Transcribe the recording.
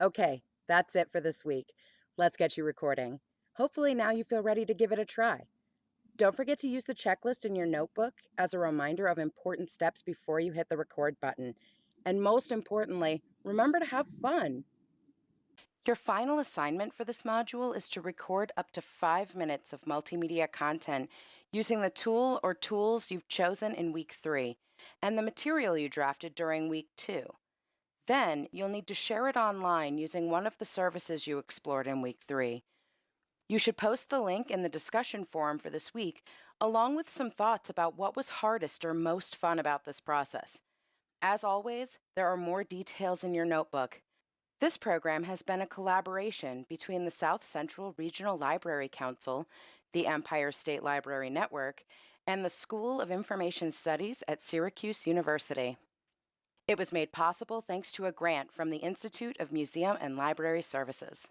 Okay, that's it for this week. Let's get you recording. Hopefully, now you feel ready to give it a try. Don't forget to use the checklist in your notebook as a reminder of important steps before you hit the record button. And most importantly, remember to have fun. Your final assignment for this module is to record up to five minutes of multimedia content using the tool or tools you've chosen in week three and the material you drafted during week two. Then you'll need to share it online using one of the services you explored in week three. You should post the link in the discussion forum for this week, along with some thoughts about what was hardest or most fun about this process. As always, there are more details in your notebook. This program has been a collaboration between the South Central Regional Library Council, the Empire State Library Network, and the School of Information Studies at Syracuse University. It was made possible thanks to a grant from the Institute of Museum and Library Services.